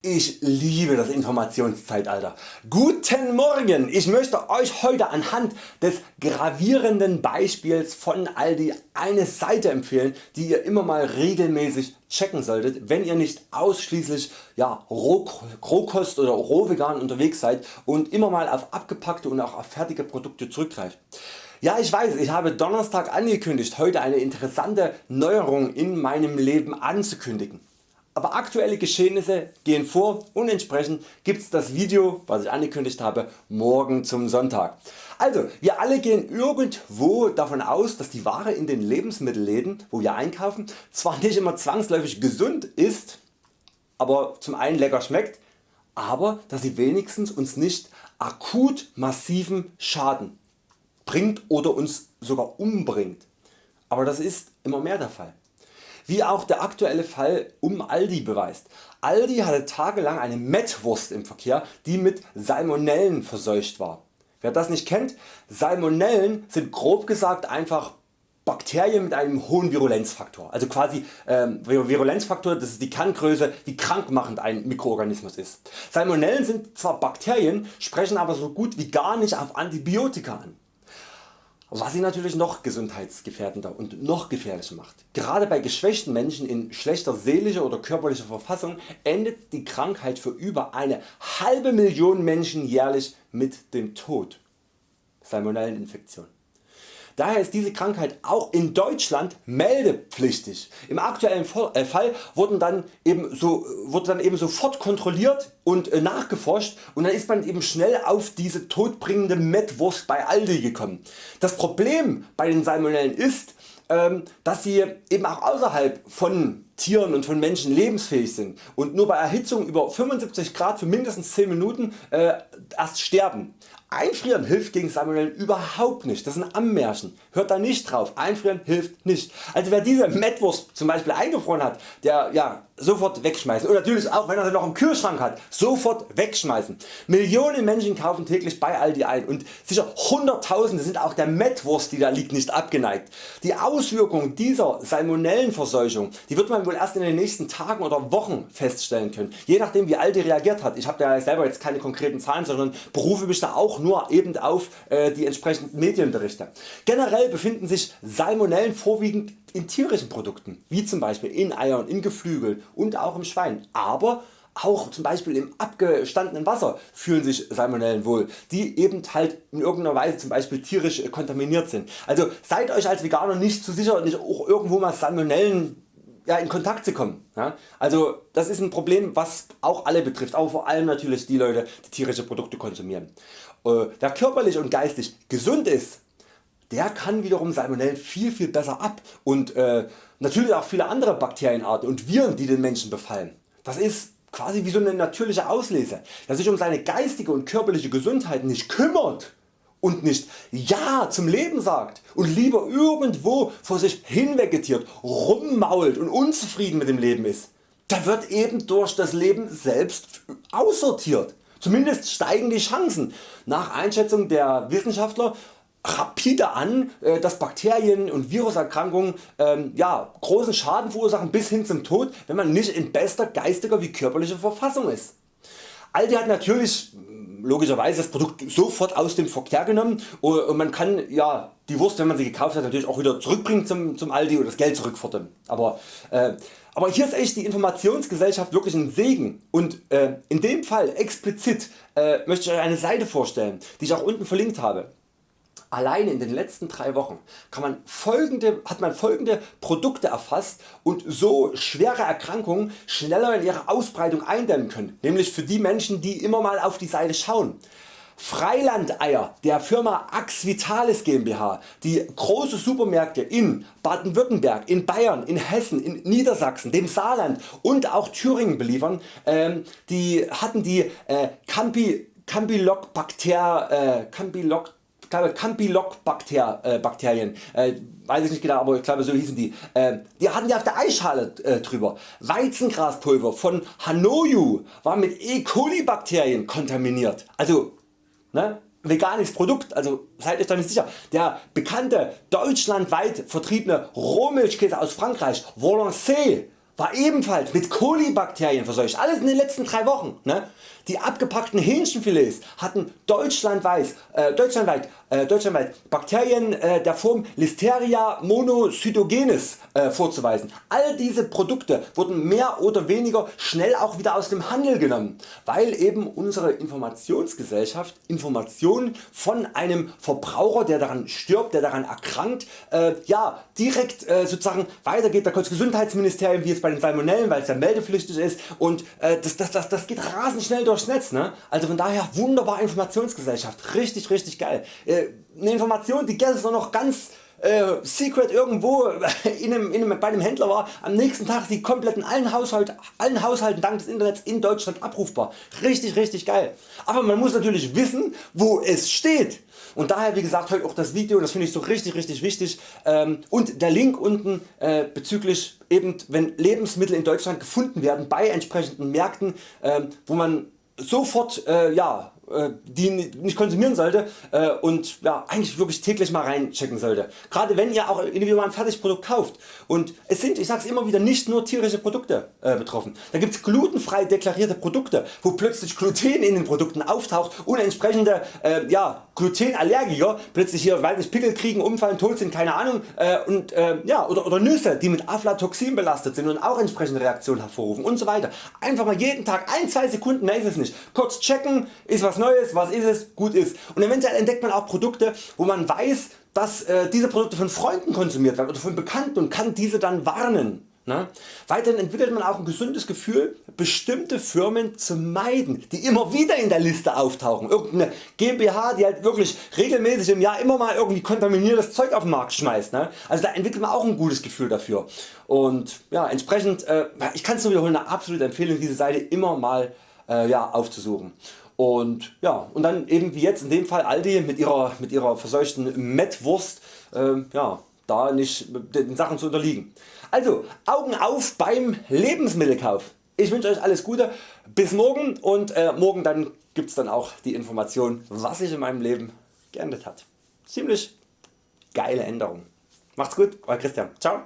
Ich liebe das Informationszeitalter. Guten Morgen! Ich möchte Euch heute anhand des gravierenden Beispiels von Aldi eine Seite empfehlen die ihr immer mal regelmäßig checken solltet wenn ihr nicht ausschließlich ja, Rohkost oder Rohvegan unterwegs seid und immer mal auf abgepackte und auch auf fertige Produkte zurückgreift. Ja ich weiß ich habe Donnerstag angekündigt heute eine interessante Neuerung in meinem Leben anzukündigen aber aktuelle Geschehnisse gehen vor und entsprechend gibt's das Video was ich angekündigt habe morgen zum Sonntag. Also wir alle gehen irgendwo davon aus dass die Ware in den Lebensmittelläden wo wir einkaufen zwar nicht immer zwangsläufig gesund ist, aber zum einen lecker schmeckt, aber dass sie wenigstens uns nicht akut massiven Schaden bringt oder uns sogar umbringt. Aber das ist immer mehr der Fall wie auch der aktuelle Fall um Aldi beweist. Aldi hatte tagelang eine Mettwurst im Verkehr die mit Salmonellen verseucht war. Wer das nicht kennt, Salmonellen sind grob gesagt einfach Bakterien mit einem hohen Virulenzfaktor. Also quasi ähm, Virulenzfaktor das ist die Kerngröße wie krankmachend ein Mikroorganismus ist. Salmonellen sind zwar Bakterien, sprechen aber so gut wie gar nicht auf Antibiotika an was sie natürlich noch gesundheitsgefährdender und noch gefährlicher macht. Gerade bei geschwächten Menschen in schlechter seelischer oder körperlicher Verfassung endet die Krankheit für über eine halbe Million Menschen jährlich mit dem Tod. Salmonelleninfektion. Daher ist diese Krankheit auch in Deutschland meldepflichtig. Im aktuellen äh, Fall wurden dann eben so, wurde dann eben sofort kontrolliert und äh, nachgeforscht und dann ist man eben schnell auf diese todbringende Mettwurst bei Aldi gekommen. Das Problem bei den Salmonellen ist, ähm, dass sie eben auch außerhalb von Tieren und von Menschen lebensfähig sind und nur bei Erhitzung über 75 Grad für mindestens 10 Minuten äh, erst sterben. Einfrieren hilft gegen Salmonellen überhaupt nicht, das ist ein Ammärchen, hört da nicht drauf, einfrieren hilft nicht. Also wer diese Mettwurst zum Beispiel eingefroren hat, der ja, sofort wegschmeißen und natürlich auch wenn er sie noch im Kühlschrank hat, sofort wegschmeißen. Millionen Menschen kaufen täglich bei Aldi ein und sicher Hunderttausende sind auch der Mettwurst die da liegt nicht abgeneigt. Die Auswirkungen dieser Salmonellenverseuchung die wird man wohl erst in den nächsten Tagen oder Wochen feststellen können, je nachdem wie Aldi reagiert hat. Ich habe ja selber jetzt keine konkreten Zahlen, sondern berufe mich da auch nur eben auf äh, die entsprechenden Medienberichte. Generell befinden sich Salmonellen vorwiegend in tierischen Produkten, wie zum Beispiel in Eiern, in Geflügel und auch im Schwein, aber auch zum Beispiel im abgestandenen Wasser fühlen sich Salmonellen wohl, die eben halt in irgendeiner Weise zum Beispiel tierisch kontaminiert sind. Also seid Euch als Veganer nicht zu sicher, nicht auch irgendwo mal Salmonellen ja, in Kontakt zu kommen. Ja? Also das ist ein Problem was auch alle betrifft, aber vor allem natürlich die Leute die tierische Produkte konsumieren. Äh, wer körperlich und geistig gesund ist, der kann wiederum Salmonellen viel viel besser ab und äh, natürlich auch viele andere Bakterienarten und Viren die den Menschen befallen. Das ist quasi wie so eine natürliche Auslese. Wer sich um seine geistige und körperliche Gesundheit nicht kümmert, und nicht Ja zum Leben sagt und lieber irgendwo vor sich hinvegetiert, rummault und unzufrieden mit dem Leben ist, der wird eben durch das Leben selbst aussortiert. Zumindest steigen die Chancen nach Einschätzung der Wissenschaftler rapide an, äh, dass Bakterien und Viruserkrankungen ähm, ja, großen Schaden verursachen bis hin zum Tod, wenn man nicht in bester geistiger wie körperlicher Verfassung ist. Aldi hat natürlich logischerweise das Produkt sofort aus dem Verkehr genommen und man kann ja, die Wurst wenn man sie gekauft hat natürlich auch wieder zurückbringen zum, zum Aldi und das Geld zurückfordern. Aber, äh, aber hier ist echt die Informationsgesellschaft wirklich ein Segen und äh, in dem Fall explizit äh, möchte ich Euch eine Seite vorstellen die ich auch unten verlinkt habe. Alleine in den letzten 3 Wochen man folgende, hat man folgende Produkte erfasst und so schwere Erkrankungen schneller in ihrer Ausbreitung eindämmen können, nämlich für die Menschen die immer mal auf die Seite schauen. Freilandeier der Firma Ax Vitalis GmbH, die große Supermärkte in Baden-Württemberg, in Bayern, in Hessen, in Niedersachsen, dem Saarland und auch Thüringen beliefern, ähm, die hatten die äh, Campi, Campylobacter, äh, Campyloc ich glaube Campylobacterien, äh, weiß ich nicht genau, aber ich glaube so hießen die. Äh, die hatten die auf der Eisschale äh, drüber. Weizengraspulver von Hanoju war mit E. coli Bakterien kontaminiert. Also ne, veganes Produkt, also seid euch da nicht sicher. Der bekannte deutschlandweit vertriebene Rohmilchkäse aus Frankreich, Valencé, war ebenfalls mit Kolibakterien verseucht, alles in den letzten 3 Wochen. Ne? Die abgepackten Hähnchenfilets hatten deutschlandweit, äh, deutschlandweit, äh, deutschlandweit Bakterien äh, der Form Listeria monocytogenes äh, vorzuweisen. All diese Produkte wurden mehr oder weniger schnell auch wieder aus dem Handel genommen, weil eben unsere Informationsgesellschaft Informationen von einem Verbraucher der daran stirbt, der daran erkrankt, äh, ja, direkt äh, sozusagen weitergeht. Da kommt Gesundheitsministerium wie jetzt bei den Salmonellen, weil es ja meldepflichtig ist und das, das, das, das geht rasend schnell durch durchs Netz. Ne? Also von daher wunderbar Informationsgesellschaft, richtig richtig geil. Äh, eine Information die gestern noch ganz äh, secret irgendwo in einem, in einem, bei einem Händler war, am nächsten Tag ist die komplett in allen, Haushalt, allen Haushalten dank des Internets in Deutschland abrufbar. Richtig richtig geil. Aber man muss natürlich wissen wo es steht. Und daher wie gesagt heute auch das Video, das finde ich so richtig richtig wichtig ähm, und der Link unten äh, bezüglich eben wenn Lebensmittel in Deutschland gefunden werden bei entsprechenden Märkten äh, wo man sofort äh, ja, die nicht konsumieren sollte äh, und ja, eigentlich wirklich täglich mal reinchecken sollte. Gerade wenn ihr auch individuell ein Fertigprodukt kauft und es sind, ich sag's immer wieder, nicht nur tierische Produkte äh, betroffen. Da gibt's glutenfrei deklarierte Produkte, wo plötzlich Gluten in den Produkten auftaucht und entsprechende äh, ja, Glutenallergiker plötzlich hier weil nicht, Pickel kriegen, umfallen, tot sind, keine Ahnung äh, und äh, ja, oder, oder Nüsse die mit Aflatoxin belastet sind und auch entsprechende Reaktionen hervorrufen und so weiter. Einfach mal jeden Tag 1-2 Sekunden, mehr ist es nicht, kurz checken, ist Neues, was ist es, gut ist. Und eventuell entdeckt man auch Produkte wo man weiß dass äh, diese Produkte von Freunden konsumiert werden oder von Bekannten und kann diese dann warnen. Ne? Weiterhin entwickelt man auch ein gesundes Gefühl bestimmte Firmen zu meiden die immer wieder in der Liste auftauchen. Irgendeine GmbH die halt wirklich regelmäßig im Jahr immer mal irgendwie kontaminiertes Zeug auf den Markt schmeißt. Ne? Also da entwickelt man auch ein gutes Gefühl dafür. Und ja, entsprechend, äh, ich kann es nur wiederholen, eine absolute Empfehlung diese Seite immer mal äh, ja, aufzusuchen. Und, ja, und dann eben wie jetzt in dem Fall Aldi mit ihrer, mit ihrer verseuchten Mettwurst äh, ja, da nicht den Sachen zu unterliegen. Also Augen auf beim Lebensmittelkauf. Ich wünsche Euch alles Gute, bis morgen und äh, morgen dann gibt's dann auch die Information was sich in meinem Leben geändert hat. Ziemlich geile Änderung. Macht's gut, Euer Christian. Ciao.